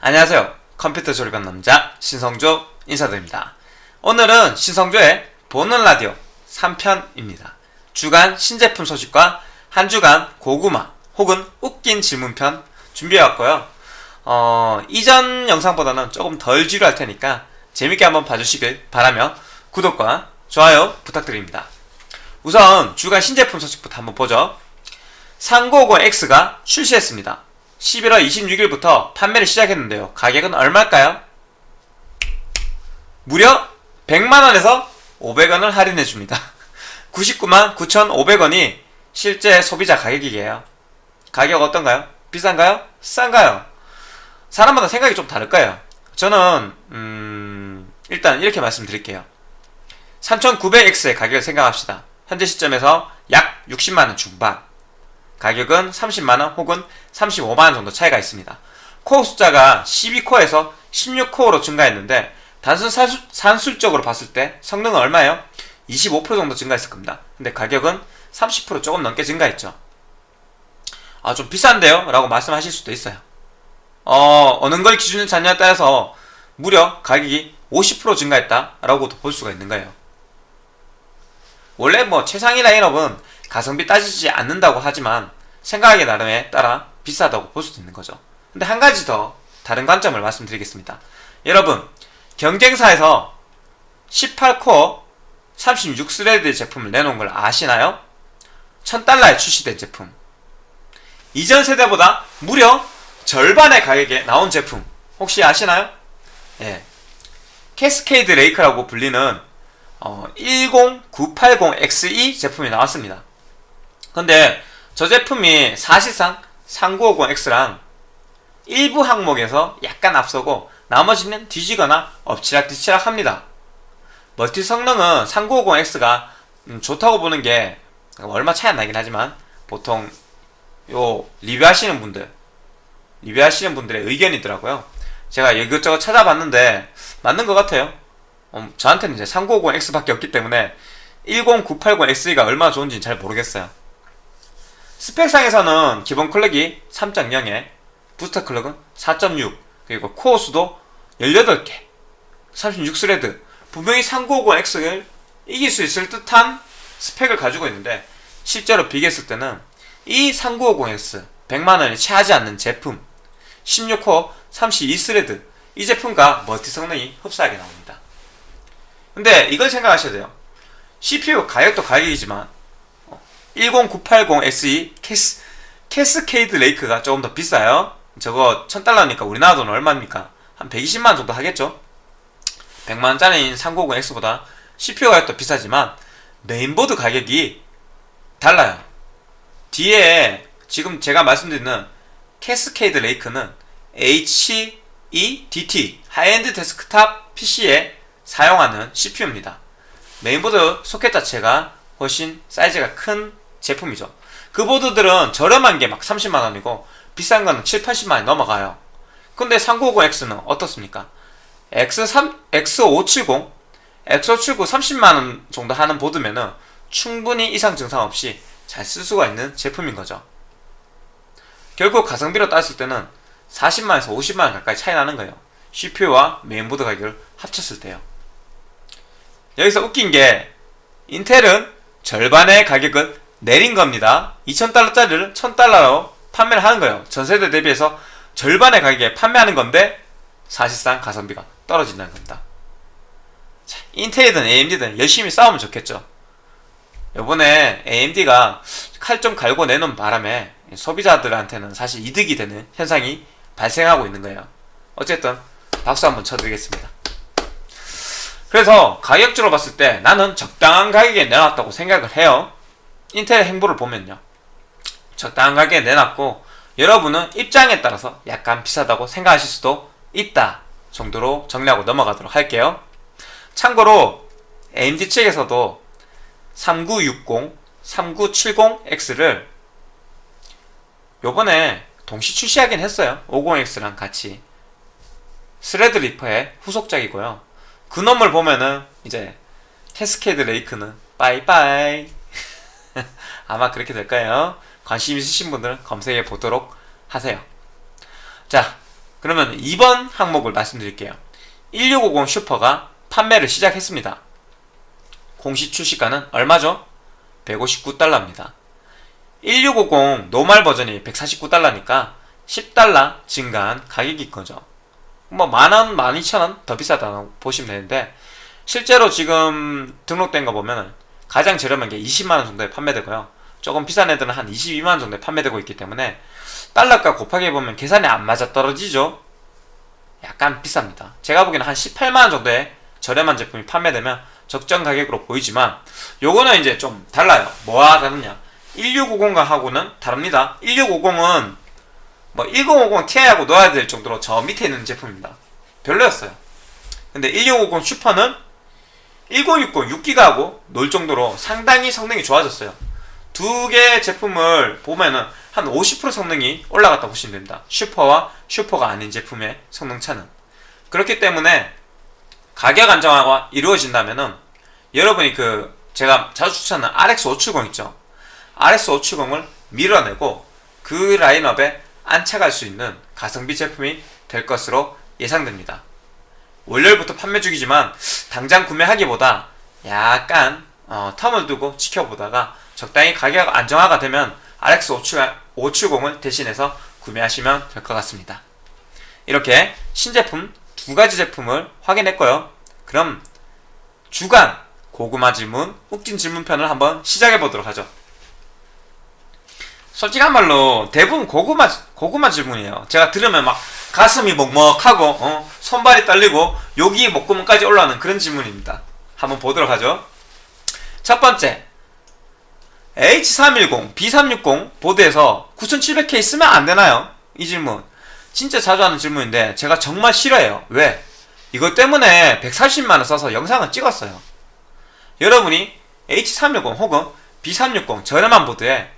안녕하세요. 컴퓨터 조립한 남자 신성조 인사드립니다. 오늘은 신성조의 보는 라디오 3편입니다. 주간 신제품 소식과 한 주간 고구마 혹은 웃긴 질문편 준비해왔고요. 어, 이전 영상보다는 조금 덜 지루할 테니까 재밌게 한번 봐주시길 바라며 구독과 좋아요 부탁드립니다. 우선 주간 신제품 소식부터 한번 보죠. 3950X가 출시했습니다. 11월 26일부터 판매를 시작했는데요. 가격은 얼마일까요? 무려 100만원에서 500원을 할인해줍니다. 99만 9,500원이 실제 소비자 가격이에요. 가격 어떤가요? 비싼가요? 싼가요? 사람마다 생각이 좀 다를 거예요. 저는 음, 일단 이렇게 말씀드릴게요. 3900X의 가격을 생각합시다. 현재 시점에서 약 60만원 중반 가격은 30만원 혹은 35만원 정도 차이가 있습니다. 코어 숫자가 12코어에서 16코어로 증가했는데 단순 산술, 산술적으로 봤을 때 성능은 얼마예요? 25% 정도 증가했을 겁니다. 근데 가격은 30% 조금 넘게 증가했죠. 아, 좀 비싼데요? 라고 말씀하실 수도 있어요. 어, 어느 걸 기준을 잡냐에 따라서 무려 가격이 50% 증가했다 라고도 볼 수가 있는 거예요. 원래 뭐 최상위 라인업은 가성비 따지지 않는다고 하지만 생각하기 나름에 따라 비싸다고 볼 수도 있는 거죠. 근데 한 가지 더 다른 관점을 말씀드리겠습니다. 여러분 경쟁사에서 18코어 36thread 제품을 내놓은 걸 아시나요? 1000달러에 출시된 제품 이전 세대보다 무려 절반의 가격에 나온 제품 혹시 아시나요? 예. Cascade Lake라고 불리는 어, 10980XE 제품이 나왔습니다. 근데 저 제품이 사실상 3950X랑 일부 항목에서 약간 앞서고 나머지는 뒤지거나 엎치락뒤치락 합니다. 멀티 성능은 3950X가 음, 좋다고 보는 게 얼마 차이 안 나긴 하지만 보통 요 리뷰하시는 분들 리뷰하시는 분들의 의견이더라고요. 제가 이것저것 찾아봤는데 맞는 것 같아요. 어, 저한테는 이제 3950X밖에 없기 때문에 10980XE가 얼마나 좋은지는 잘 모르겠어요. 스펙상에서는 기본 clock이 3.0에 부스터 clock은 4.6 그리고 코어 수도 18개 36thread. 분명히 3950X를 이길 수 있을 듯한 스펙을 가지고 있는데 실제로 비교했을 때는 이 3950X 100만원이 채 하지 않는 제품 16코어 32thread 이 제품과 멀티 성능이 흡사하게 나옵니다. 근데 이걸 생각하셔야 돼요. CPU 가격도 가격이지만 10980XE Cas, Cascade Lake가 조금 더 비싸요 저거 1000달러니까 우리나라 돈 얼마입니까? 한 120만원 정도 하겠죠? 100만원짜리인 3950X보다 CPU 가격도 비싸지만 메인보드 가격이 달라요 뒤에 지금 제가 말씀드리는 Cascade Lake는 HEDT high-end desktop PC에 사용하는 CPU입니다 메인보드 소켓 자체가 훨씬 사이즈가 큰 제품이죠. 그 보드들은 저렴한 게 막 30만원이고 비싼 거는 7, 80만원이 넘어가요. 근데 3950X는 어떻습니까? X3, X570, X579 30만원 정도 하는 보드면은 충분히 이상 증상 없이 잘 쓸 수가 있는 제품인 거죠. 결국 가성비로 따졌을 때는 40만원에서 50만원 가까이 차이 나는 거예요. CPU와 메인보드 가격을 합쳤을 때요. 여기서 웃긴 게 인텔은 절반의 가격을 내린 겁니다. 2,000달러짜리를 1,000달러로 판매를 하는 거예요. 전세대 대비해서 절반의 가격에 판매하는 건데 사실상 가성비가 떨어진다는 겁니다. 자, 인텔이든 AMD든 열심히 싸우면 좋겠죠. 요번에 AMD가 칼 좀 갈고 내놓은 바람에 소비자들한테는 사실 이득이 되는 현상이 발생하고 있는 거예요. 어쨌든 박수 한번 쳐드리겠습니다. 그래서 가격적으로 봤을 때 나는 적당한 가격에 내놨다고 생각을 해요. 인텔 행보를 보면요. 적당한 가격에 내놨고 여러분은 입장에 따라서 약간 비싸다고 생각하실 수도 있다 정도로 정리하고 넘어가도록 할게요. 참고로 AMD 측에서도 3960, 3970X를 요번에 동시 출시하긴 했어요. 50X랑 같이. Threadripper의 후속작이고요. 그 놈을 보면은 이제 Cascade Lake는 빠이빠이 아마 그렇게 될 거예요 관심 있으신 분들은 검색해 보도록 하세요 자 그러면 2번 항목을 말씀드릴게요. 1650 Super가 판매를 시작했습니다. 공식 출시가는 얼마죠? 159달러입니다. 1650 normal 버전이 149달러니까 10달러 증가한 가격인 거죠. 뭐 만원, 12,000원 더 비싸다고 보시면 되는데 실제로 지금 등록된 거 보면 가장 저렴한 게 20만원 정도에 판매되고요. 조금 비싼 애들은 한 22만원 정도에 판매되고 있기 때문에 달러가 곱하기 보면 계산이 안 맞아 떨어지죠. 약간 비쌉니다. 제가 보기에는 한 18만원 정도에 저렴한 제품이 판매되면 적정 가격으로 보이지만 요거는 이제 좀 달라요. 뭐가 다르냐? 1650과 하고는 다릅니다. 1650은 뭐 1050 Ti하고 넣어야 될 정도로 저 밑에 있는 제품입니다. 별로였어요. 근데 1650 Super는 1060 6기가하고 놀 정도로 상당히 성능이 좋아졌어요. 두개 제품을 보면은 한 50% 성능이 올라갔다 보시면 됩니다. Super와 Super가 아닌 제품의 성능 차는. 그렇기 때문에 가격 안정화가 이루어진다면은 여러분이 그 제가 자주 추천하는 RX570 있죠. RX570을 밀어내고 그 라인업에 안착할 수 있는 가성비 제품이 될 것으로 예상됩니다. 월요일부터 판매 중이지만 당장 구매하기보다 약간 어, 텀을 두고 지켜보다가 적당히 가격 안정화가 되면 RX570을 대신해서 구매하시면 될 것 같습니다. 이렇게 신제품 두 가지 제품을 확인했고요. 그럼 주간 고구마 질문, 웃긴 질문편을 한번 시작해 보도록 하죠. 솔직한 말로 대부분 고구마 고구마 질문이에요. 제가 들으면 막 가슴이 먹먹하고 어, 손발이 떨리고 여기 목구멍까지 올라오는 그런 질문입니다. 한번 보도록 하죠. 첫 번째 H310, B360 보드에서 9700K 쓰면 안 되나요? 이 질문 진짜 자주 하는 질문인데 제가 정말 싫어해요. 왜? 이것 때문에 140만원 써서 영상을 찍었어요. 여러분이 H310 혹은 B360 저렴한 보드에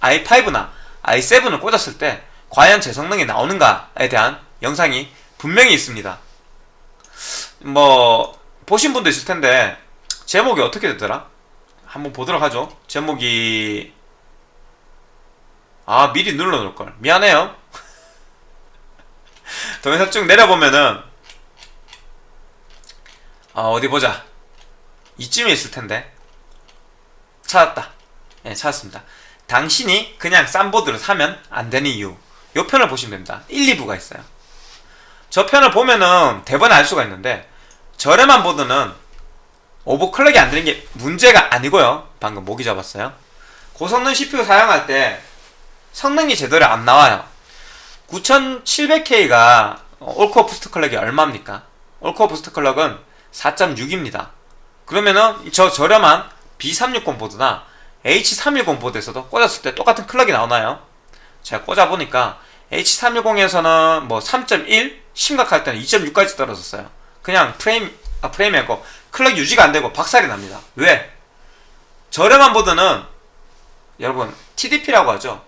i5나 i7을 꽂았을 때 과연 제 성능이 나오는가에 대한 영상이 분명히 있습니다. 뭐 보신 분도 있을 텐데 제목이 어떻게 되더라? 한번 보도록 하죠. 제목이 아 미리 눌러놓을 걸 미안해요. 동영상 쭉 내려보면은 아 어디 보자 이쯤에 있을 텐데 찾았다. 예, 네, 찾았습니다. 당신이 그냥 싼 보드를 사면 안 되는 이유. 요 편을 보시면 됩니다. 1, 2부가 있어요. 저 편을 보면은 대번에 알 수가 있는데 저렴한 보드는 overclock이 안 되는 게 문제가 아니고요. 방금 모기 잡았어요. 고성능 CPU 사용할 때 성능이 제대로 안 나와요. 9700K가 all core boost clock이 얼마입니까? all core boost clock은 4.6입니다. 그러면은 저 저렴한 B360 보드나 H310 보드에서도 꽂았을 때 똑같은 clock이 나오나요? 제가 꽂아보니까 H310에서는 뭐 3.1 심각할 때는 2.6까지 떨어졌어요 그냥 프레임 아 프레임이 아니고 clock 유지가 안되고 박살이 납니다 왜? 저렴한 보드는 여러분 TDP라고 하죠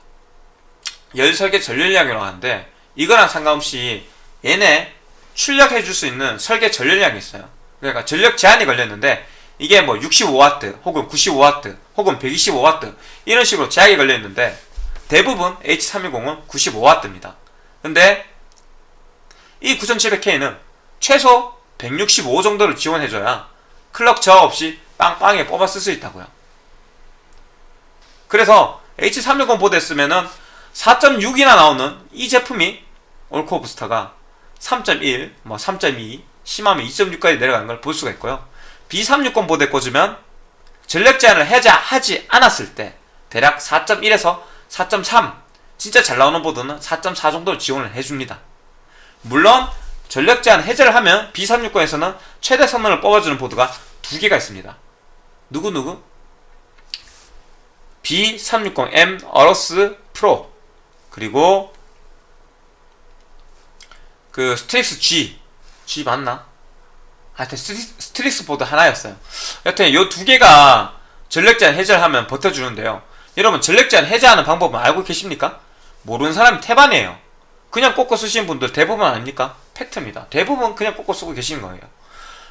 열 설계 전력량이라고 하는데 이거랑 상관없이 얘네 출력해줄 수 있는 설계 전열량이 있어요 그러니까 전력 제한이 걸렸는데 이게 뭐 65W 혹은 95W 혹은 125W 이런 식으로 제약이 걸려 있는데 대부분 H320은 95W입니다. 근데 이 9700K는 최소 165 정도를 지원해줘야 클럭 저하 없이 빵빵하게 뽑아 쓸 수 있다고요. 그래서 H360 보드에 쓰면은 4.6이나 나오는 이 제품이 올코어 부스터가 3.1, 뭐 3.2, 심하면 2.6까지 내려가는 걸 볼 수가 있고요. B360 보드에 꽂으면 전력 제한을 해제하지 않았을 때 대략 4.1에서 4.3 진짜 잘 나오는 보드는 4.4 정도를 지원을 해줍니다. 물론 전력 제한 해제를 하면 B360에서는 최대 성능을 뽑아주는 보드가 두 개가 있습니다. 누구누구? B360M AORUS Pro 그리고 그 STRIX G G 맞나? 하여튼 STRIX 보드 하나였어요. 여튼 이 두 개가 전력 제한 해제를 하면 버텨주는데요. 여러분 전력 제한 해제하는 방법은 알고 계십니까? 모르는 사람이 태반이에요. 그냥 꽂고 쓰시는 분들 대부분 아닙니까? 팩트입니다. 대부분 그냥 꽂고 쓰고 계시는 거예요.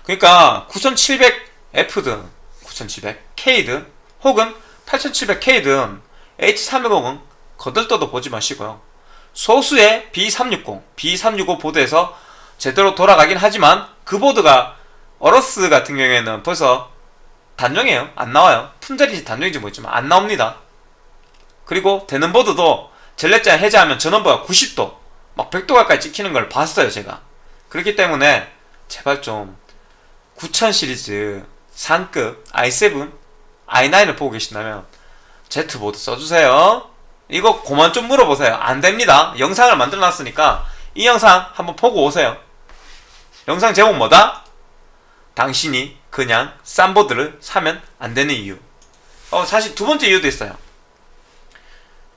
그러니까 9700F든 9700K든 혹은 8700K든 H310은 거들떠도 보지 마시고요. 소수의 B360, B365 보드에서 제대로 돌아가긴 하지만 그 보드가 어러스 같은 경우에는 벌써 단종이에요. 안 나와요. 품절인지 단종인지 모르지만 안 나옵니다. 그리고 되는 보드도 젤레자 해제하면 전원부가 90도, 막 100도 가까이 찍히는 걸 봤어요, 제가. 그렇기 때문에 제발 좀 9000 시리즈 상급 i7, i9을 보고 계신다면 Z보드 써주세요. 이거 그만 좀 물어보세요. 안 됩니다. 영상을 만들어 놨으니까 이 영상 한번 보고 오세요. 영상 제목 뭐다? 당신이 그냥 싼 보드를 사면 안 되는 이유. 어, 사실 두 번째 이유도 있어요.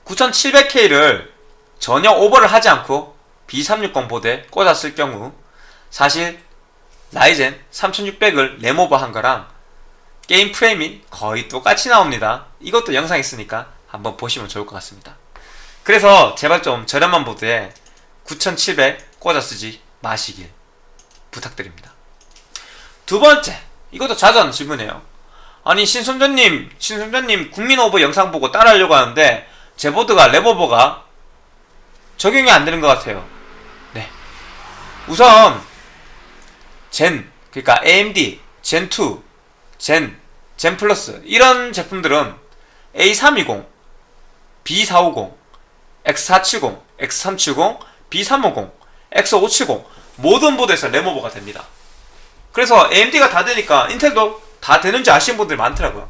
9700K를 전혀 오버를 하지 않고 B360 보드에 꽂았을 경우 사실 Ryzen 3600을 램오버 한 거랑 게임 프레임이 거의 똑같이 나옵니다. 이것도 영상 있으니까 한번 보시면 좋을 것 같습니다. 그래서 제발 좀 저렴한 보드에 9700 꽂아 쓰지 마시길 부탁드립니다. 두 번째, 이것도 하는 질문이에요. 아니 신성조님, 신성조님 국민 오버 영상 보고 따라하려고 하는데 제 보드가 램오버가 적용이 안 되는 것 같아요. 네. 우선 Zen, 그러니까 AMD Zen 2, Zen, Zen Plus 이런 제품들은 A320, B450, X470, X370, B350, X570 모든 보드에서 램오버가 됩니다. 그래서 AMD가 다 되니까 인텔도 다 되는지 아시는 분들이 많더라고요.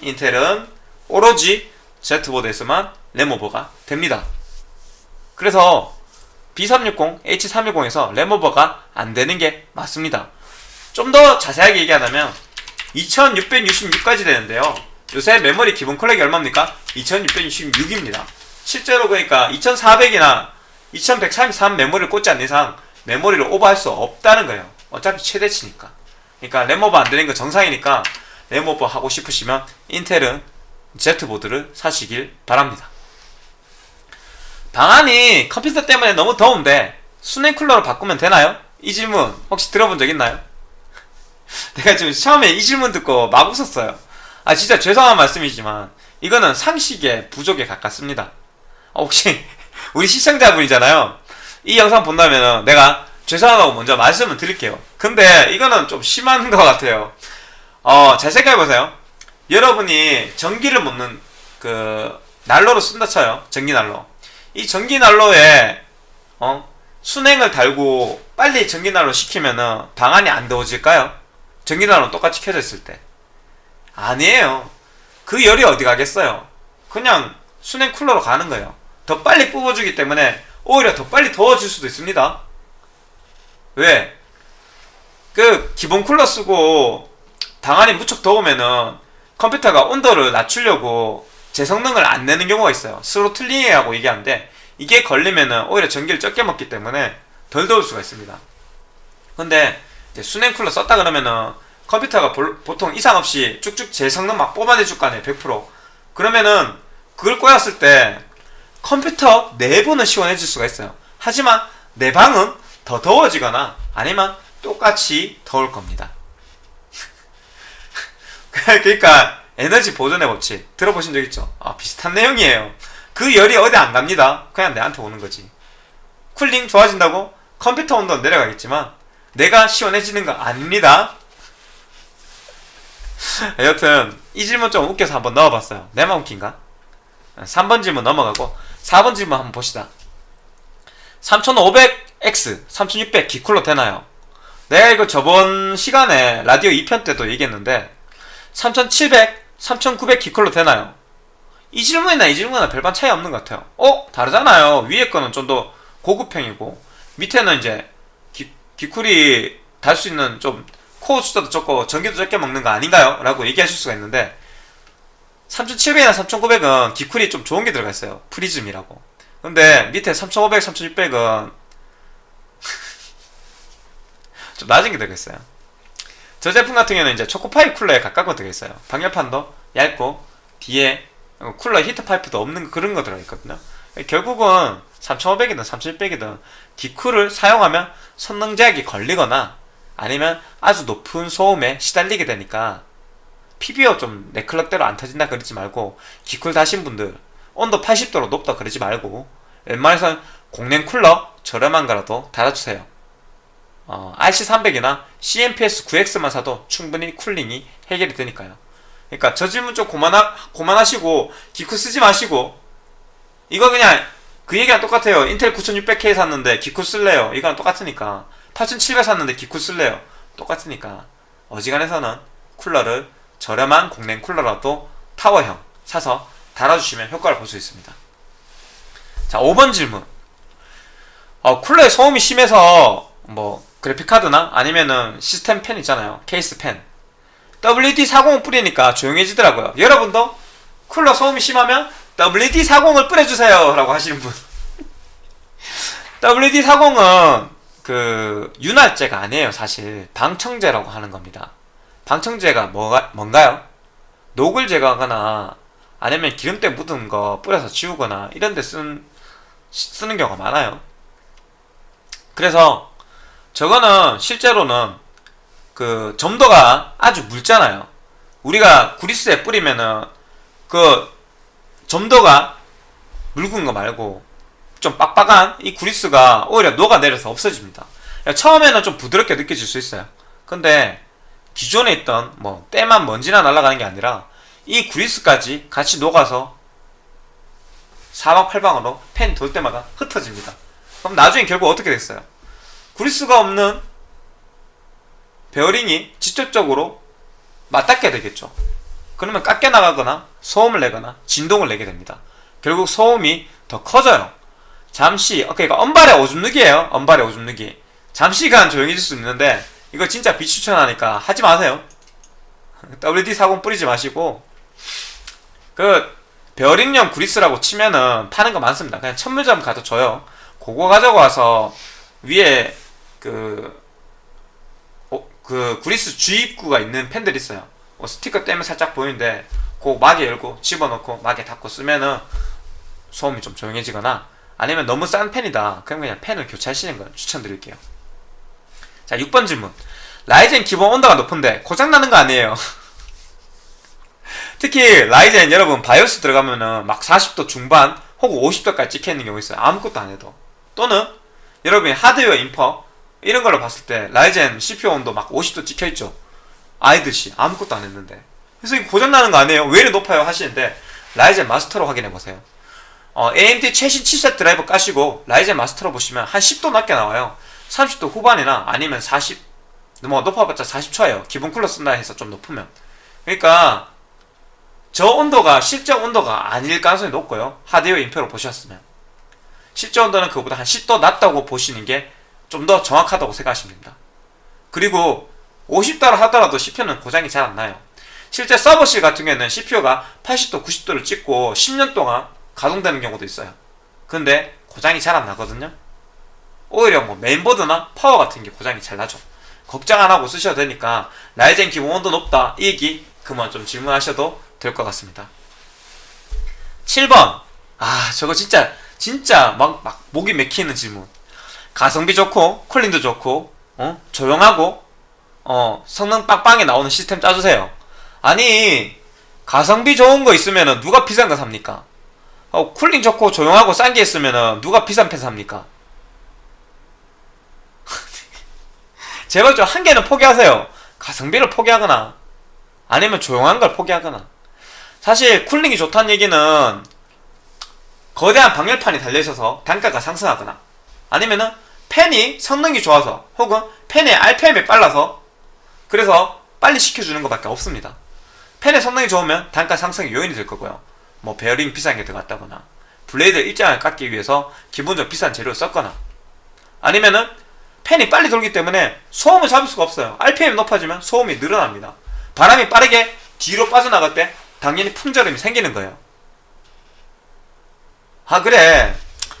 인텔은 오로지 Z보드에서만 레모버가 됩니다. 그래서 B360, H310에서 레모버가 안 되는 게 맞습니다. 좀 더 자세하게 얘기하자면 2666까지 되는데요. 요새 메모리 기본 컬렉이 얼마입니까? 2666입니다. 실제로 그러니까 2400이나 2133 메모리를 꽂지 않는 이상 메모리를 오버할 수 없다는 거예요. 어차피 최대치니까. 그러니까 램오버 안 되는 거 정상이니까 램오버 하고 싶으시면 인텔은 Z보드를 사시길 바랍니다. 방안이 컴퓨터 때문에 너무 더운데 수냉 쿨러로 바꾸면 되나요? 이 질문 혹시 들어본 적 있나요? 내가 지금 처음에 이 질문 듣고 막 웃었어요. 아 진짜 죄송한 말씀이지만 이거는 상식의 부족에 가깝습니다. 어, 혹시 우리 시청자분이잖아요. 이 영상 본다면 내가 죄송하다고 먼저 말씀을 드릴게요. 근데 이거는 좀 심한 것 같아요. 어, 잘 생각해보세요. 여러분이 전기를 묻는 그 난로를 쓴다 쳐요. 전기 난로. 이 전기 난로에 어, 순행을 달고 빨리 전기 난로 시키면은 방안이 안 더워질까요? 전기 난로 똑같이 켜져 있을 때. 아니에요. 그 열이 어디 가겠어요? 그냥 수랭 쿨러로 가는 거예요. 더 빨리 뽑아주기 때문에 오히려 더 빨리 더워질 수도 있습니다. 왜? 그 기본 쿨러 쓰고 방안이 무척 더우면은 컴퓨터가 온도를 낮추려고 제 성능을 안 내는 경우가 있어요. throttling이라고 얘기하는데 이게 걸리면은 오히려 전기를 적게 먹기 때문에 덜 더울 수가 있습니다. 근데 수냉 쿨러 썼다 그러면은 컴퓨터가 보통 이상 없이 쭉쭉 제 성능 막 뽑아내줄 거 아니에요. 100%. 그러면은 그걸 꼬였을 때 컴퓨터 내부는 시원해질 수가 있어요. 하지만 내 방은 더 더워지거나 아니면 똑같이 더울 겁니다. 그러니까 에너지 보존의 법칙 들어보신 적 있죠? 아, 비슷한 내용이에요. 그 열이 어디 안 갑니다. 그냥 내한테 오는 거지. 쿨링 좋아진다고 컴퓨터 온도 내려가겠지만 내가 시원해지는 거 아닙니다. 여튼 이 질문 좀 웃겨서 한번 넣어봤어요. 내만 웃긴가? 3번 질문 넘어가고 4번 질문 한번 봅시다. 3500X, 3600 기쿨러 되나요? 내가 이거 저번 시간에 라디오 2편 때도 얘기했는데 3700, 3900 기쿨로 되나요? 이 질문이나 이 질문이나 별반 차이 없는 것 같아요. 어? 다르잖아요. 위에 거는 좀 더 고급형이고 밑에는 이제 기, 기쿨이 달 수 있는 좀 코어 숫자도 적고 전기도 적게 먹는 거 아닌가요? 라고 얘기하실 수가 있는데 3700이나 3900은 기쿨이 좀 좋은 게 들어가 있어요. 프리즘이라고. 근데 밑에 3500, 3600은 좀 낮은 게 들어있어요. 저 제품 같은 경우는 이제 초코파이 쿨러에 가까운 거 들어있어요. 방열판도 얇고 뒤에 쿨러 히트 파이프도 없는 그런 거 들어있거든요. 결국은 3500이든 3600이든 디쿨을 사용하면 성능 제약이 걸리거나 아니면 아주 높은 소음에 시달리게 되니까 PBO 좀 내 클럭대로 안 터진다 그러지 말고 기쿨 다신 분들 온도 80도로 높다 그러지 말고 웬만해선 공랭 쿨러 저렴한 거라도 달아주세요. 어, RC300이나 CMPS 9X만 사도 충분히 쿨링이 해결이 되니까요. 그러니까 저 질문 좀 고만하, 고만하시고 기쿠 쓰지 마시고 이거 그냥 그 얘기랑 똑같아요. 인텔 9600K 샀는데 기쿠 쓸래요. 이거랑 똑같으니까 8700 샀는데 기쿠 쓸래요. 똑같으니까 어지간해서는 쿨러를 저렴한 공랭 쿨러라도 타워형 사서 달아주시면 효과를 볼 수 있습니다. 자 5번 질문 어, 쿨러에 소음이 심해서 뭐 그래픽카드나 아니면은 시스템 펜 있잖아요. 케이스 펜. WD-40을 뿌리니까 조용해지더라고요. 여러분도 쿨러 소음이 심하면 WD-40을 뿌려주세요 라고 하시는 분. WD-40은 그 윤활제가 아니에요 사실. 방청제라고 하는 겁니다. 방청제가 뭐가, 뭔가요? 녹을 제거하거나 아니면 기름때 묻은 거 뿌려서 지우거나 이런 데 쓰는, 쓰는 경우가 많아요. 그래서 저거는 실제로는 그 점도가 아주 묽잖아요. 우리가 구리스에 뿌리면은 그 점도가 묽은 거 말고 좀 빡빡한 이 구리스가 오히려 녹아내려서 없어집니다. 처음에는 좀 부드럽게 느껴질 수 있어요. 근데 기존에 있던 뭐 때만 먼지나 날아가는 게 아니라 이 구리스까지 같이 녹아서 사방팔방으로 펜 돌 때마다 흩어집니다. 그럼 나중에 결국 어떻게 됐어요? 구리스가 없는 베어링이 직접적으로 맞닿게 되겠죠. 그러면 깎여 나가거나 소음을 내거나 진동을 내게 됩니다. 결국 소음이 더 커져요. 잠시, 어, 그러니까 언발의 오줌 누기예요. 언발의 오줌 누기. 잠시간 조용해질 수 있는데 이거 진짜 비추천하니까 하지 마세요. WD-40 뿌리지 마시고 그 베어링용 구리스라고 치면은 파는 거 많습니다. 그냥 천물점 가도 줘요. 그거 가져고 와서 위에 그, 어, 그 구리스 주입구가 있는 펜들 있어요. 어, 스티커 떼면 살짝 보이는데 그 막에 열고 집어넣고 막에 닫고 쓰면은 소음이 좀 조용해지거나 아니면 너무 싼 팬이다. 그럼 그냥 팬을 교체하시는 걸 추천드릴게요. 자, 6번 질문. Ryzen 기본 온도가 높은데 고장나는 거 아니에요? 특히 Ryzen 여러분 바이오스 들어가면은 막 40도 중반 혹은 50도까지 찍혀있는 경우 있어요. 아무것도 안 해도. 또는 여러분이 하드웨어 info 이런 걸로 봤을 때 Ryzen CPU 온도 막 50도 찍혀있죠. idle시 아무것도 안 했는데. 그래서 이거 고장나는 거 아니에요? 왜 이렇게 높아요? 하시는데 라이젠 마스터로 확인해보세요. 어, AMD 최신 칩셋 드라이버 까시고 라이젠 마스터로 보시면 한 10도 낮게 나와요. 30도 후반이나 아니면 40, 뭐 높아봤자 40초예요. 기본 쿨러 쓴다 해서 좀 높으면. 그러니까 저 온도가 실제 온도가 아닐 가능성이 높고요. 하드웨어 인표로 보셨으면. 실제 온도는 그보다 한 10도 낮다고 보시는 게 좀 더 정확하다고 생각하시면 됩니다. 그리고 50도를 하더라도 CPU는 고장이 잘 안 나요. 실제 서버실 같은 경우에는 CPU가 80도, 90도를 찍고 10년 동안 가동되는 경우도 있어요. 근데 고장이 잘 안 나거든요. 오히려 뭐 메인보드나 파워 같은 게 고장이 잘 나죠. 걱정 안 하고 쓰셔도 되니까 라이젠 기본 온도 높다 이 얘기 그만 좀 질문하셔도 될 것 같습니다. 7번 아 저거 진짜 진짜 막, 막 목이 맥히는 질문 가성비 좋고 쿨링도 좋고 어? 조용하고 어 성능 빵빵하게 나오는 시스템 짜주세요. 아니 가성비 좋은 거 있으면은 누가 비싼 거 삽니까? 어, 쿨링 좋고 조용하고 싼 게 있으면은 누가 비싼 팬 삽니까? 제발 좀 한 개는 포기하세요. 가성비를 포기하거나 아니면 조용한 걸 포기하거나. 사실 쿨링이 좋다는 얘기는 거대한 방열판이 달려있어서 단가가 상승하거나 아니면은 팬이 성능이 좋아서 혹은 팬의 RPM이 빨라서 그래서 빨리 식혀주는 것밖에 없습니다. 팬의 성능이 좋으면 단가 상승의 요인이 될 거고요. 뭐 베어링 비싼 게 들어갔다거나 블레이드 일정을 깎기 위해서 기본적으로 비싼 재료를 썼거나 아니면은 팬이 빨리 돌기 때문에 소음을 잡을 수가 없어요. RPM이 높아지면 소음이 늘어납니다. 바람이 빠르게 뒤로 빠져나갈 때 당연히 풍절음이 생기는 거예요. 아 그래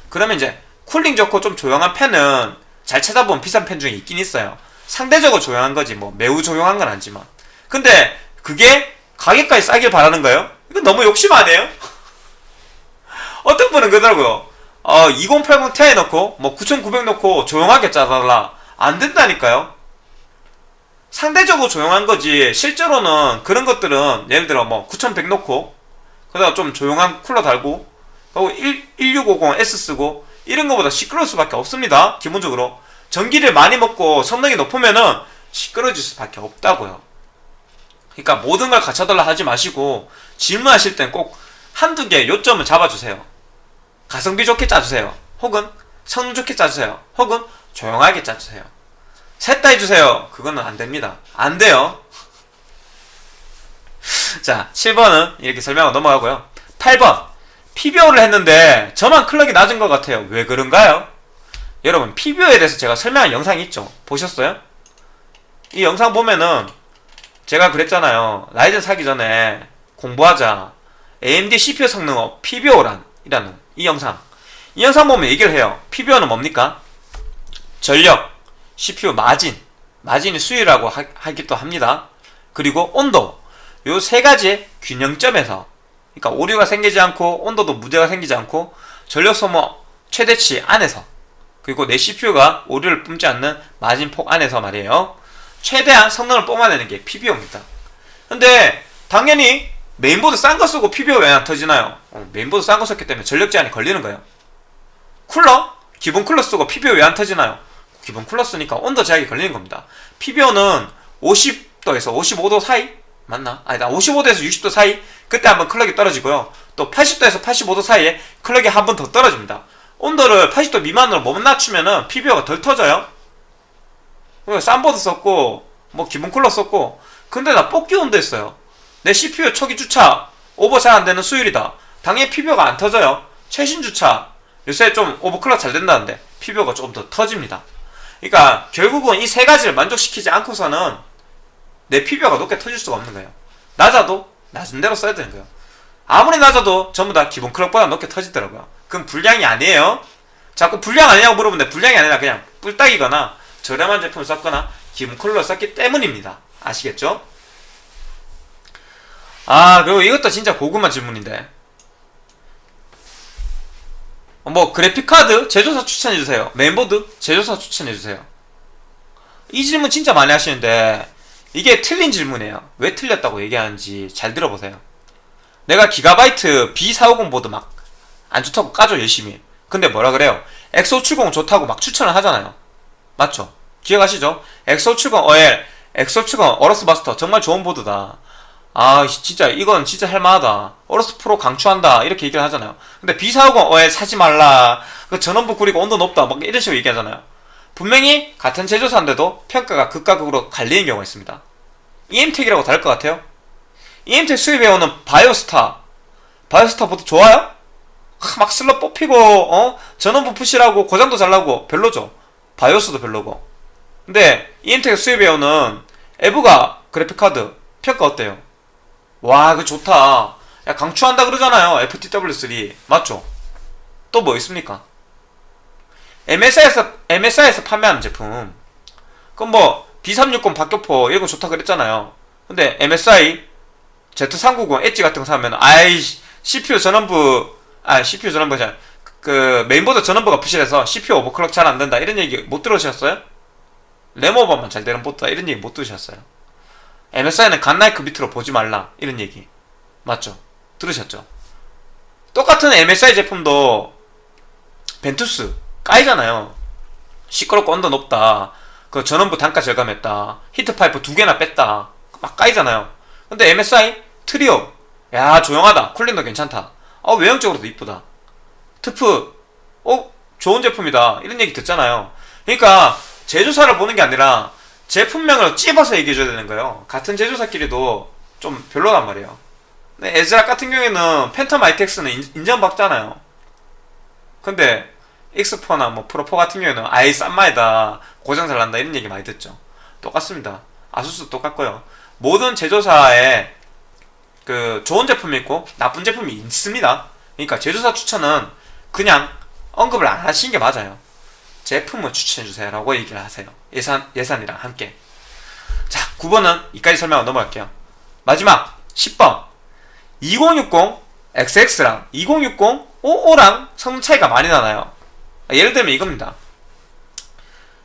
그러면 이제 쿨링 좋고 좀 조용한 펜은 잘 찾아보면 비싼 펜 중에 있긴 있어요. 상대적으로 조용한 거지 뭐. 매우 조용한 건 아니지만. 근데 그게 가격까지 싸길 바라는 거예요? 이건 너무 욕심 아니에요? 어떤 분은 그러더라고요. 어, 2080 Ti 넣고 뭐 9900 넣고 조용하게 짜달라. 안 된다니까요. 상대적으로 조용한 거지 실제로는 그런 것들은 예를 들어 뭐 9100 넣고 그다가 좀 조용한 쿨러 달고 그리고 1650S 쓰고 이런 거보다 시끄러울 수밖에 없습니다. 기본적으로 전기를 많이 먹고 성능이 높으면은 시끄러질 수밖에 없다고요. 그러니까 모든 걸 갖춰달라 하지 마시고 질문하실 땐 꼭 한두 개 요점을 잡아주세요. 가성비 좋게 짜주세요. 혹은 성능 좋게 짜주세요. 혹은 조용하게 짜주세요. 셋 다 해주세요. 그거는 안 됩니다. 안 돼요. 자, 7번은 이렇게 설명하고 넘어가고요. 8번. PBO를 했는데 저만 클럭이 낮은 것 같아요. 왜 그런가요? 여러분, PBO에 대해서 제가 설명한 영상이 있죠? 보셨어요? 이 영상 보면은 제가 그랬잖아요. 라이젠 사기 전에 공부하자. AMD CPU 성능업 PBO란 이라는 이 영상. 이 영상 보면 얘기를 해요. PBO는 뭡니까? 전력, CPU 마진, 마진이 수위라고 하, 하기도 합니다. 그리고 온도. 요 세 가지의 균형점에서 그러니까 오류가 생기지 않고 온도도 문제가 생기지 않고 전력 소모 최대치 안에서 그리고 내 CPU가 오류를 뿜지 않는 마진 폭 안에서 말이에요. 최대한 성능을 뿜어내는 게 PBO입니다. 근데 당연히 메인보드 싼 거 쓰고 PBO 왜 안 터지나요? 어, 메인보드 싼 거 썼기 때문에 전력 제한이 걸리는 거예요. 쿨러? 기본 쿨러 쓰고 PBO 왜 안 터지나요? 기본 쿨러 쓰니까 온도 제약이 걸리는 겁니다. PBO는 50도에서 55도 사이? 맞나? 아니다 55도에서 60도 사이 그때 한번 클럭이 떨어지고요. 또 80도에서 85도 사이에 클럭이 한 번 더 떨어집니다. 온도를 80도 미만으로 못 낮추면은 PBO가 덜 터져요. 싼 보드 썼고 뭐 기본 쿨러 썼고 근데 나 뽑기 온도 했어요. 내 CPU 초기 주차 오버 잘 안되는 수율이다. 당연히 PBO가 안 터져요. 최신 주차 요새 좀 오버클럭 잘 된다는데 PBO가 조금 더 터집니다. 그러니까 결국은 이 세 가지를 만족시키지 않고서는 내 PBO가 높게 터질 수가 없는 거예요. 낮아도 낮은 대로 써야 되는 거예요. 아무리 낮아도 전부 다 기본 클럭보다 높게 터지더라고요. 그럼 불량이 아니에요. 자꾸 불량 아니냐고 물어보는데 불량이 아니라 그냥 뿔딱이거나 저렴한 제품을 썼거나 기본 쿨러를 썼기 때문입니다. 아시겠죠? 아 그리고 이것도 진짜 고구마 질문인데 뭐 그래픽카드 제조사 추천해주세요. 메인보드 제조사 추천해주세요. 이 질문 진짜 많이 하시는데 이게 틀린 질문이에요. 왜 틀렸다고 얘기하는지 잘 들어보세요. 내가 기가바이트 B450 보드 막 안 좋다고 까줘 열심히. 근데 뭐라 그래요? X570 좋다고 막 추천을 하잖아요. 맞죠? 기억하시죠? X570 OL, X570 어러스 마스터 정말 좋은 보드다. 아 진짜 이건 진짜 할만하다. 어러스 프로 강추한다. 이렇게 얘기를 하잖아요. 근데 B450 OL 사지 말라. 그 전원부 구리고 온도 높다. 막 이런 식으로 얘기하잖아요. 분명히 같은 제조사인데도 평가가 극과 극으로 갈리는 경우가 있습니다. EM텍이라고 다를 것 같아요? EM텍 수입해오는 바이오스타 바이오스타 보드 좋아요? 막 슬러 뽑히고 어? 전원부 푸시라고 고장도 잘 나고 별로죠 바이오스도 별로고 근데 EM텍 수입해오는 에브가 그래픽카드 평가 어때요? 와그 좋다 야 강추한다 그러잖아요 FTW3 맞죠? 또 뭐 있습니까? MSI에서 MSI에서 판매하는 제품. 그럼 뭐 B360 박격포 이런 거 좋다 그랬잖아요. 근데 MSI Z390 엣지 같은 거 사면 아이 CPU 전원부 아 CPU 전원부잖아. 그 메인보드 전원부가 부실해서 CPU 오버클럭 잘 안 된다 이런 얘기 못 들으셨어요? 램 오버만 잘 되는 보드다 이런 얘기 못 들으셨어요? MSI는 Godlike 밑으로 보지 말라 이런 얘기 맞죠? 들으셨죠? 똑같은 MSI 제품도 Ventus 까이잖아요. 시끄럽고 온도 높다. 그 전원부 단가 절감했다. 히트파이프 두 개나 뺐다. 막 까이잖아요. 근데 MSI Trio 야 조용하다. 쿨링도 괜찮다. 어 외형적으로도 이쁘다. 트프 어 좋은 제품이다. 이런 얘기 듣잖아요. 그러니까 제조사를 보는 게 아니라 제품명을 찝어서 얘기해줘야 되는 거예요. 같은 제조사끼리도 좀 별로란 말이에요. 근데 애즈락 같은 경우에는 Phantom ITX는 인정받잖아요. 근데 익스포나 뭐 프로포 같은 경우에는 아예 싼 마이다 고장 잘 난다 이런 얘기 많이 듣죠. 똑같습니다. 아수스 똑같고요. 모든 제조사에 그 좋은 제품이 있고 나쁜 제품이 있습니다. 그러니까 제조사 추천은 그냥 언급을 안 하시는 게 맞아요. 제품을 추천해주세요 라고 얘기를 하세요. 예산, 예산이랑 함께. 자 9번은 이까지 설명하고 넘어갈게요. 마지막 10번. 2060 XX랑 2060 55랑 성능 차이가 많이 나나요? 아, 예를 들면 이겁니다.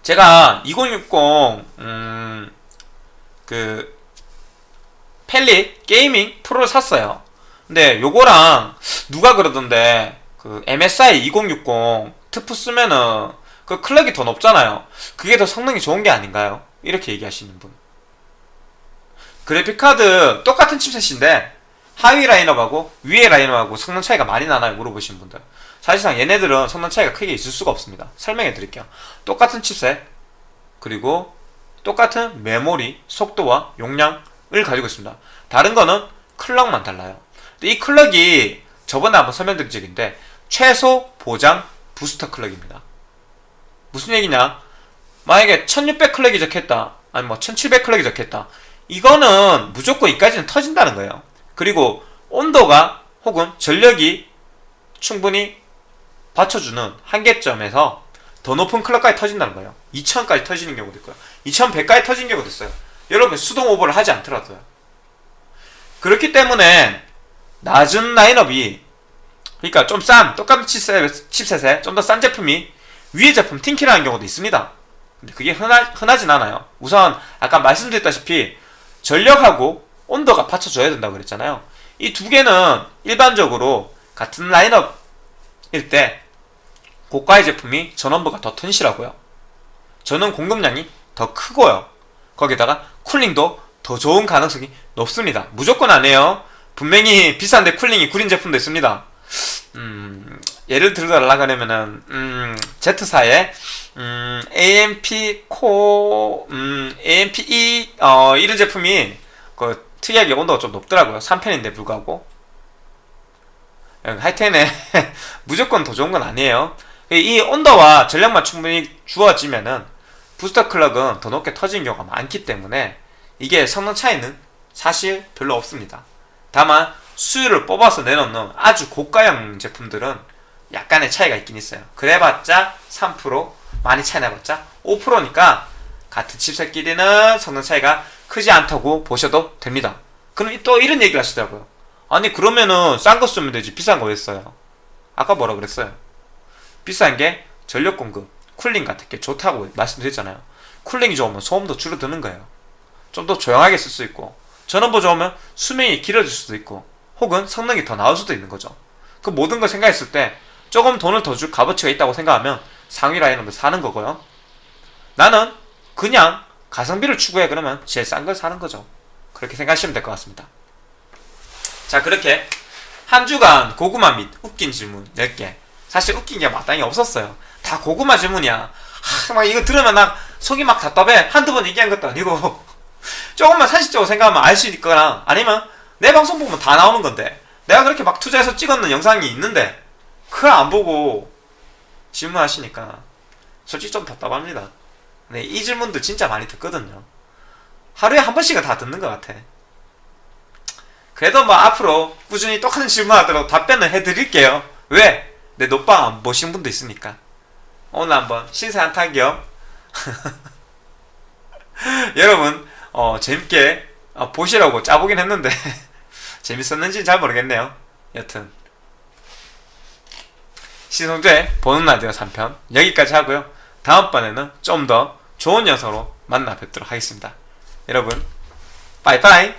제가 2060 음, 그 Palit Gaming Pro를 샀어요. 근데 요거랑 누가 그러던데 그 MSI 2060 트프 쓰면은 그 클럭이 더 높잖아요. 그게 더 성능이 좋은 게 아닌가요? 이렇게 얘기하시는 분. 그래픽카드 똑같은 칩셋인데 하위 라인업하고 위에 라인업하고 성능 차이가 많이 나나요? 물어보신 분들. 사실상 얘네들은 성능 차이가 크게 있을 수가 없습니다. 설명해 드릴게요. 똑같은 칩셋 그리고 똑같은 메모리, 속도와 용량을 가지고 있습니다. 다른 거는 클럭만 달라요. 이 클럭이 저번에 한번 설명드린 적인데 최소 보장 부스터 클럭입니다. 무슨 얘기냐? 만약에 1600 클럭이 적혔다. 아니 뭐 1700 클럭이 적혔다. 이거는 무조건 이까지는 터진다는 거예요. 그리고 온도가 혹은 전력이 충분히 받쳐주는 한계점에서 더 높은 클럭까지 터진다는 거예요. 2000까지 터지는 경우도 있고요. 2100까지 터진 경우도 있어요. 여러분 수동 오버를 하지 않더라도요. 그렇기 때문에 낮은 라인업이 그러니까 좀 싼 똑같은 칩셋, 칩셋에 좀 더 싼 제품이 위에 제품 팅키라는 경우도 있습니다. 근데 그게 흔하, 흔하진 않아요. 우선 아까 말씀드렸다시피 전력하고 온도가 받쳐줘야 된다고 그랬잖아요. 이 두 개는 일반적으로 같은 라인업일 때 고가의 제품이 전원부가 더 튼실하고요. 전원 공급량이 더 크고요. 거기다가 쿨링도 더 좋은 가능성이 높습니다. 무조건 아니에요. 분명히 비싼데 쿨링이 구린 제품도 있습니다. 음, 예를 들어달라 그러면은 음, Z사의 음, AMP 코 음, AMP E 어, 이런 제품이 그 특이하게 온도가 좀 높더라고요. 3편인데 불구하고 하여튼에 무조건 더 좋은 건 아니에요. 이 온도와 전력만 충분히 주어지면은 부스터 클럭은 더 높게 터지는 경우가 많기 때문에 이게 성능 차이는 사실 별로 없습니다. 다만 수율을 뽑아서 내놓는 아주 고가형 제품들은 약간의 차이가 있긴 있어요. 그래봤자 3% 많이 차이 나봤자 5%니까 같은 칩셋끼리는 성능 차이가 크지 않다고 보셔도 됩니다. 그럼 또 이런 얘기를 하시더라고요. 아니 그러면은 싼 거 쓰면 되지 비싼 거 왜 써요? 아까 뭐라 그랬어요? 비싼 게 전력 공급, 쿨링 같은 게 좋다고 말씀드렸잖아요. 쿨링이 좋으면 소음도 줄어드는 거예요. 좀 더 조용하게 쓸 수 있고 전원부 좋으면 수명이 길어질 수도 있고 혹은 성능이 더 나을 수도 있는 거죠. 그 모든 걸 생각했을 때 조금 돈을 더 줄 값어치가 있다고 생각하면 상위 라인업을 사는 거고요. 나는 그냥 가성비를 추구해 그러면 제일 싼 걸 사는 거죠. 그렇게 생각하시면 될 것 같습니다. 자 그렇게 한 주간 고구마 및 웃긴 질문 10개 사실 웃긴 게 마땅히 없었어요. 다 고구마 질문이야. 하, 막 이거 들으면 나 속이 막 답답해. 한두 번 얘기한 것도 아니고 조금만 상식적으로 생각하면 알 수 있거나 아니면 내 방송 보면 다 나오는 건데 내가 그렇게 막 투자해서 찍었는 영상이 있는데 그걸 안 보고 질문하시니까 솔직히 좀 답답합니다. 네, 이 질문도 진짜 많이 듣거든요. 하루에 한 번씩은 다 듣는 것 같아. 그래도 뭐 앞으로 꾸준히 똑같은 질문 하도록 답변을 해드릴게요. 왜? 내 녹방 안 보신 분도 있으니까. 오늘 한번 신세 한탄 겸 여러분 어, 재밌게 어, 보시라고 짜보긴 했는데 재밌었는지 잘 모르겠네요. 여튼 신성재 보는 라디오 3편 여기까지 하고요. 다음번에는 좀 더 좋은 영상으로 만나 뵙도록 하겠습니다. 여러분 빠이빠이